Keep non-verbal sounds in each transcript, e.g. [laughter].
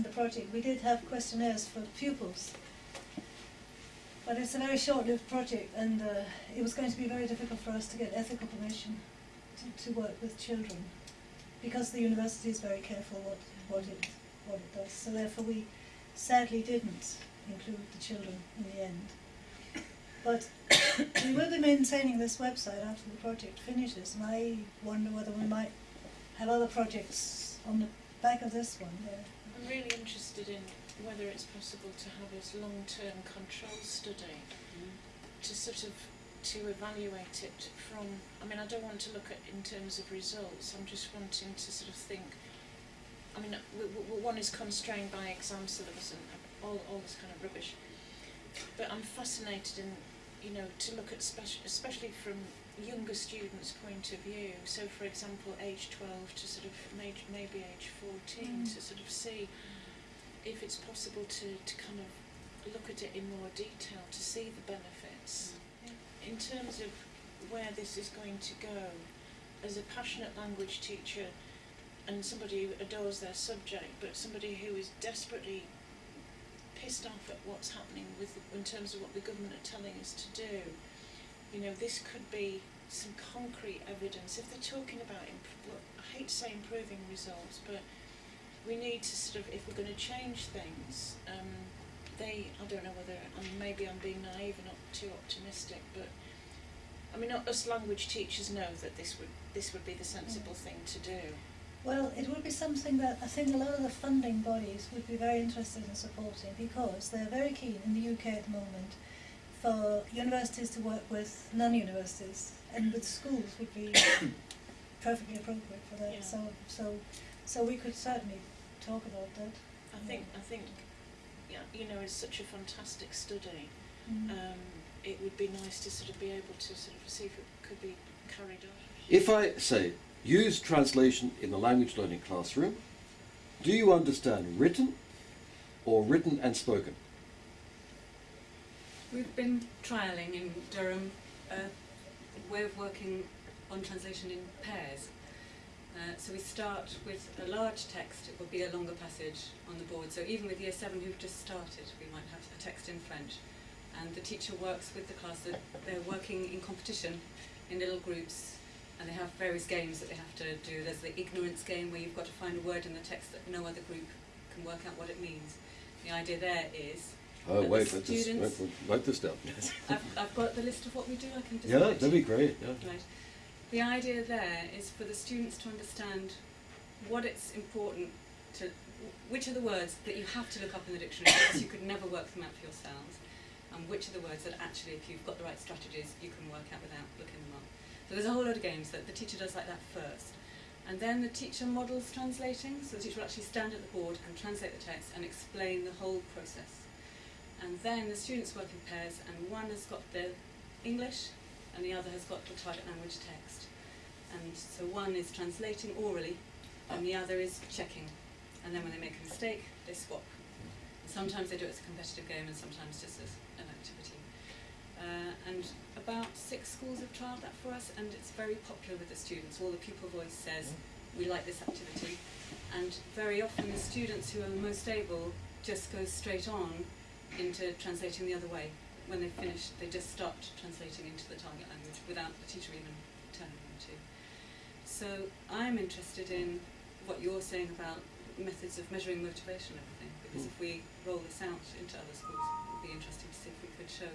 the project, we did have questionnaires for pupils. But it's a very short-lived project, and uh, it was going to be very difficult for us to get ethical permission to, to work with children, because the university is very careful what, what it what it does. So therefore, we sadly didn't include the children in the end. But we will be maintaining this website after the project finishes, and I wonder whether we might have other projects on the back of this one there. I'm really interested in whether it's possible to have this long-term control study mm-hmm. to sort of to evaluate it from. I mean, I don't want to look at in terms of results. I'm just wanting to sort of think. I mean, one is constrained by exam syllabus and all all this kind of rubbish. But I'm fascinated in, you know, to look at speci- especially from younger students' point of view. So, for example, age 12 to sort of maybe, age 14 Mm. to sort of see if it's possible to, to kind of look at it in more detail to see the benefits. In terms of where this is going to go, as a passionate language teacher and somebody who adores their subject, but somebody who is desperately pissed off at what's happening with in terms of what the government are telling us to do, you know, this could be some concrete evidence. If they're talking about, I hate to say improving results, but we need to sort of, if we're going to change things, um, they, I don't know whether, maybe I'm being naive and not too optimistic, but I mean, us language teachers know that this would this would be the sensible thing to do. Well, it would be something that I think a lot of the funding bodies would be very interested in supporting because they're very keen in the UK at the moment for universities to work with non-universities and with schools would be [coughs] perfectly appropriate for that. Yeah. So, so, so we could certainly talk about that. I think I think, yeah, you know, it's such a fantastic study. Mm. Um, it would be nice to sort of be able to sort of see if it could be carried on. If I say, use translation in the language learning classroom, do you understand written or written and spoken? We've been trialling in Durham a way of working on translation in pairs. Uh, so we start with a large text, it will be a longer passage on the board. So even with year seven who've just started, we might have a text in French. And the teacher works with the class, that they're working in competition in little groups and they have various games that they have to do. There's the ignorance game where you've got to find a word in the text that no other group can work out what it means. The idea there is Oh, wait, let this, students- wait, write this down. [laughs] I've, I've got the list of what we do. I can just yeah, give it to that'd be great. Yeah. Right. The idea there is for the students to understand what it's important to, which are the words that you have to look up in the dictionary because you could never work them out for yourselves, and which are the words that actually, if you've got the right strategies, you can work out without looking them up. So there's a whole lot of games that the teacher does like that first. And then the teacher models translating, so the teacher will actually stand at the board and translate the text and explain the whole process. And then the students work in pairs, and one has got the English, and the other has got the target language text. And so one is translating orally, and the other is checking. And then when they make a mistake, they swap. Sometimes they do it as a competitive game, and sometimes just as an activity. Uh, and about six schools have trialled that for us, and it's very popular with the students. All the pupil voice says, we like this activity. And very often the students who are the most able just go straight on into translating the other way. When they finish, they just start translating into the target language without the teacher even telling them to. So I'm interested in what you're saying about methods of measuring motivation and everything, because if we roll this out into other schools, it would be interesting to see if we could show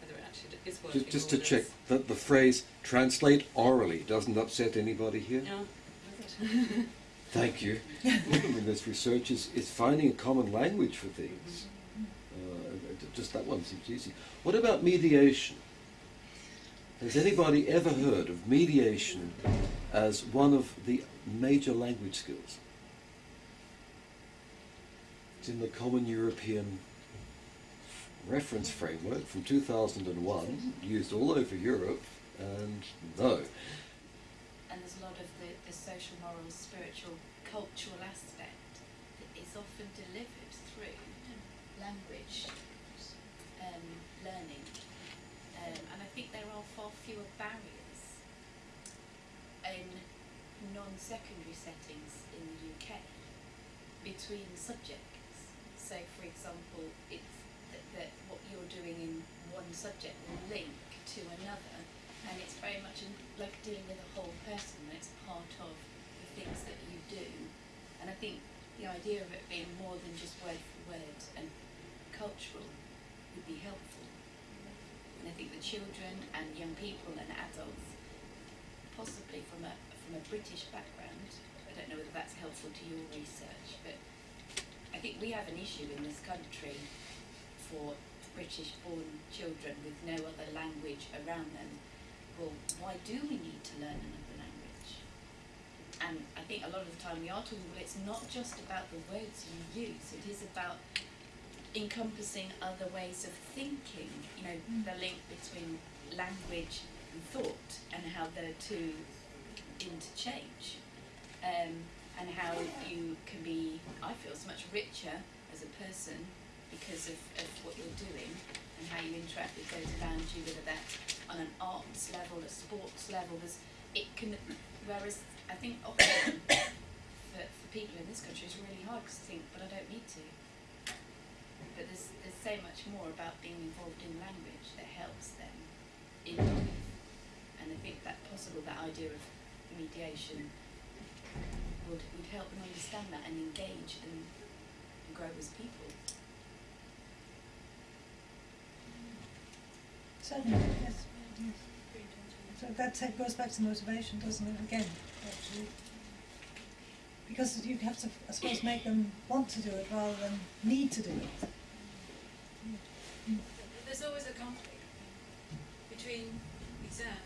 whether it actually is working. Just, just to check it's- that the phrase "translate orally" doesn't upset anybody here. Yeah, does it? Thank you. [laughs] I mean, this research is, is finding a common language for things. Uh, just that one seems easy. What about mediation? Has anybody ever heard of mediation as one of the major language skills? It's in the Common European Reference Framework from 2001, used all over Europe, and no. and there's a lot of the, the social, moral, spiritual, cultural aspect that is often delivered through language um, learning. Um, and I think there are far fewer barriers in non-secondary settings in the UK between subjects. So, for example, it's that, that what you're doing in one subject will link to another, and it's very much like dealing with a whole person. It's part of the things that you do, and I think the idea of it being more than just word for word and cultural would be helpful. And I think the children and young people and adults, possibly from a from a British background, I don't know whether that's helpful to your research, but I think we have an issue in this country for British born children with no other language around them. Well, why do we need to learn another language? And I think a lot of the time we are talking, well, it's not just about the words you use, it is about encompassing other ways of thinking, you know, the link between language and thought and how the two interchange. Um, and how you can be, I feel, so much richer as a person because of, of what you're doing and how you interact with those around you, whether that's on an arts level, a sports level. There's, it can, whereas I think often [coughs] for, for people in this country it's really hard because they think, but I don't need to. But there's, there's so much more about being involved in language that helps them in life. And I think that possible, that idea of mediation would, would help them understand that and engage and, and grow as people. Certainly, yes, yes. So that goes back to motivation, doesn't it, again, actually? Because you have to, I suppose, make them want to do it rather than need to do it. There's always a conflict between exam,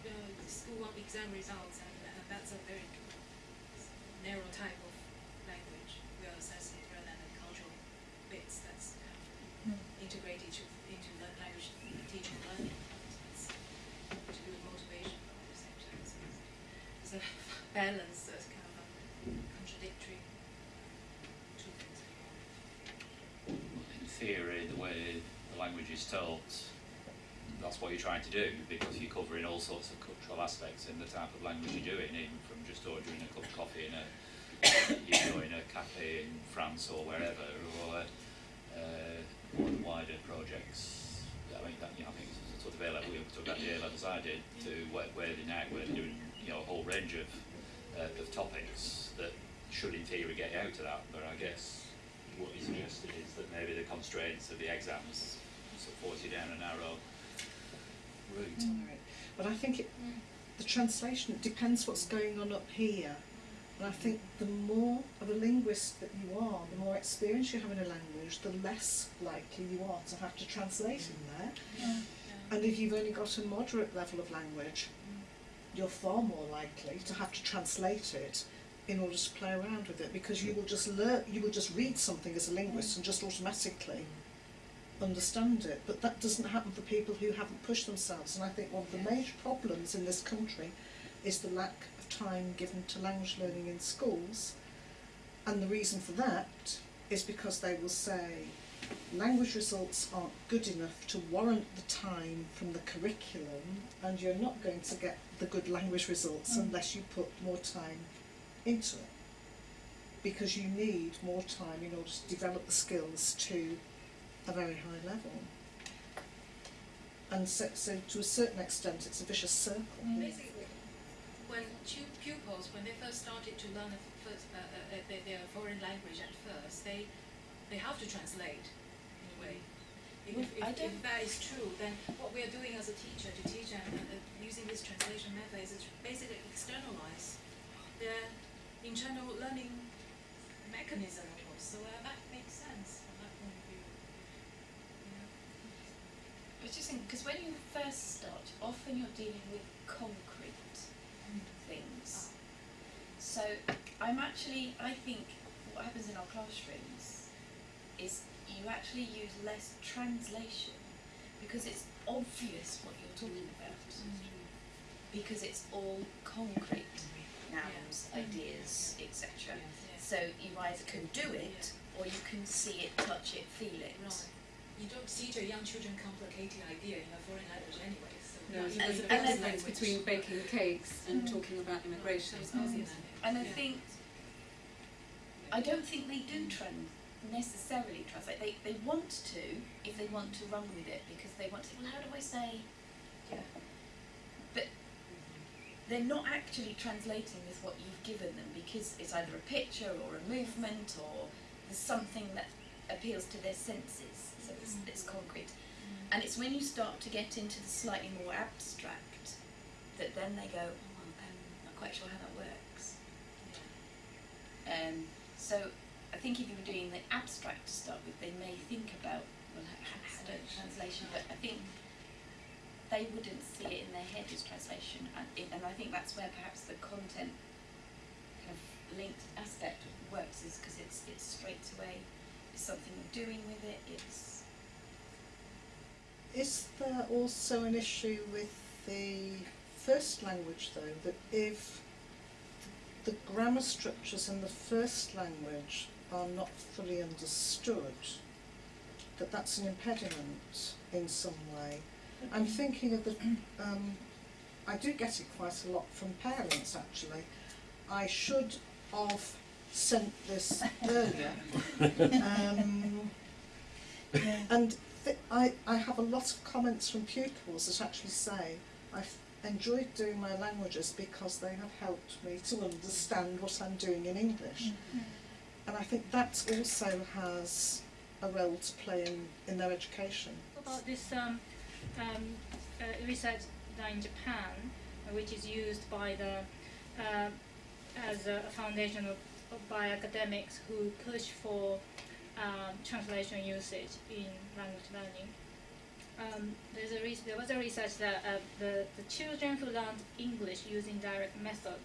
uh, the school exam results, and, and that's a very narrow type of language. We are assessing rather than the cultural bits that's kind of Mm. integrated into, into the language teaching and learning. It's to do with motivation at the same time. So it's a [laughs] balance that's kind of um, contradictory. Two things. in theory, the language is taught, that's what you're trying to do because you're covering all sorts of cultural aspects in the type of language you're doing, even from just ordering a cup of coffee in a, you know, in a cafe in France or wherever, or uh, more wider projects. I mean, that, you know, I think it's sort of A level, we took that the A levels I did to where, where they're now, where they're doing, you know, a whole range of, uh, of topics that should in theory get you out of that, but I guess what you suggested is that maybe the constraints of the exams sort of force you down a narrow route. Right. But I think it, mm. the translation it depends what's going on up here. And I think the more of a linguist that you are, the more experience you have in a language, the less likely you are to have to translate in there. Yeah. And if you've only got a moderate level of language, mm. you're far more likely to have to translate it in order to play around with it because you will just learn you will just read something as a linguist mm. and just automatically understand it. But that doesn't happen for people who haven't pushed themselves and I think one of the major problems in this country is the lack of time given to language learning in schools and the reason for that is because they will say language results aren't good enough to warrant the time from the curriculum and you're not going to get the good language results Mm. unless you put more time into it because you need more time in order to develop the skills to a very high level and so, so to a certain extent it's a vicious circle Mm. Basically, when pu- pupils, when they first started to learn a f- first, uh, uh, uh, their, their foreign language at first, they, they have to translate in a way. If, if, if, that is true, then what we are doing as a teacher to teach and uh, uh, using this translation method is basically externalize their internal learning mechanism almost. So uh, that makes sense from that point of view. Yeah. I was just thinking, because when you first start, often you're dealing with concrete things. So I'm actually, I think what happens in our classrooms is you actually use less translation because it's obvious what you're talking about. Mm-hmm. Because it's all concrete, mm-hmm. nouns, Yeah. ideas, etc. Yeah. So you either can do it or you can see it, touch it, feel it. Right. You don't see a young children complicated idea in a foreign language anyway. So No, you there's a the big and foreign difference between baking cakes and Mm. talking about immigration. So it's Mm. And I Yeah. think I don't think they do trans necessarily translate. They they want to if they want to run with it because they want to. Well, how do I say? Yeah. But they're not actually translating with what you've given them because it's either a picture or a movement or there's something that appeals to their senses. So it's, it's concrete. And it's when you start to get into the slightly more abstract that then they go, oh, I'm not quite sure how that works. Um, so I think if you were doing the abstract to start with, they may think about, well, I translation, but I think they wouldn't see it in their head as translation. And, and I think that's where perhaps the content kind of linked aspect works is because it's, it's straight away, something you're doing with it, it's Is there also an issue with the first language though, that if the grammar structures in the first language are not fully understood, that that's an impediment in some way? I'm thinking of the, um, I do get it quite a lot from parents actually. I should have sent this earlier. um, [laughs] and th- I, I have a lot of comments from pupils that actually say, I've enjoyed doing my languages because they have helped me to understand what I'm doing in English. And I think that also has a role to play in, in their education. about this um, um, uh, research done in Japan, which is used by the uh, as a foundation of, of by academics who push for um, translation usage in language learning. Um, there was a research that uh, the, the children who learned English using direct method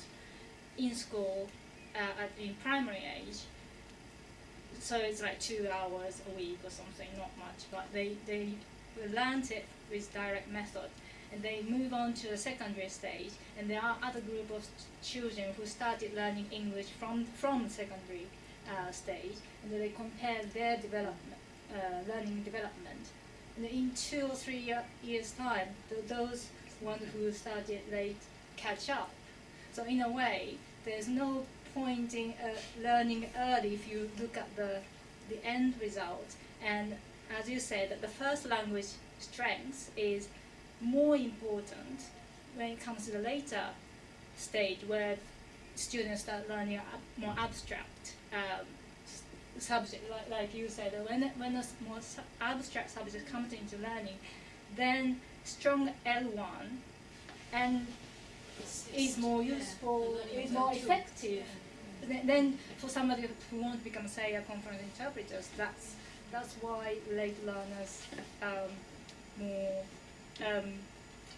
in school uh, at, in primary age so it's like two hours a week or something, not much, but they, they learned it with direct method and they move on to the secondary stage and there are other group of children who started learning English from, from secondary uh, stage and they compare their development, uh, learning development. And in two or three year, years time, th- those ones who started late catch up. So in a way, there's no point in uh, learning early if you look at the the end result. And as you said, the first language strength is more important when it comes to the later stage where students start learning ab- more abstract um, subject, like, like you said, when, when a more su- abstract subject comes into learning, then strong L1 and is more useful, is more effective. Then, then for somebody who wants to become, say, a conference interpreters, that's that's why late learners um, more um,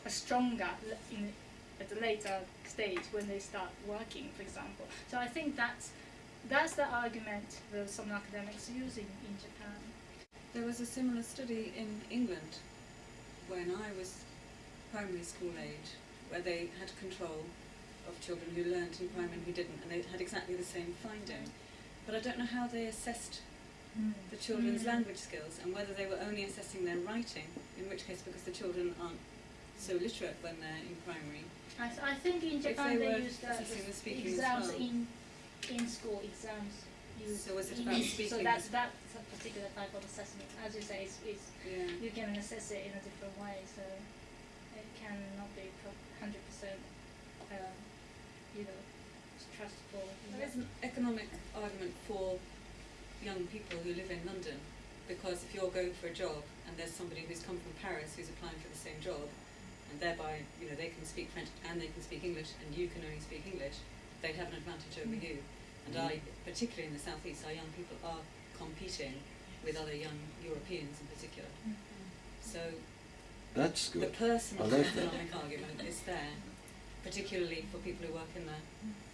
stronger in, at a later stage when they start working, for example. So I think that's that's the argument that some academics are using in Japan. There was a similar study in England when I was primary school age, where they had control of children who learnt in primary and who didn't, and they had exactly the same finding. But I don't know how they assessed the children's Mm. language skills and whether they were only assessing their writing, in which case, because the children aren't so literate when they're in primary. I, th- I think in Japan they they, use assessing the speaking as exams well. in in school exams. So was it about So that's that's a particular type of assessment. As you say, it's, it's Yeah. you can assess it in a different way, so it cannot be hundred percent, um, you know, trustful. There is an economic argument for young people who live in London because if you're going for a job and there's somebody who's come from Paris who's applying for the same job and thereby, you know, they can speak French and they can speak English and you can only speak English, they have an advantage over you. And mm-hmm. I, particularly in the southeast, our young people are competing with other young Europeans in particular. Mm-hmm. So That's good. the personal like economic argument is there, particularly for people who work in the mm-hmm.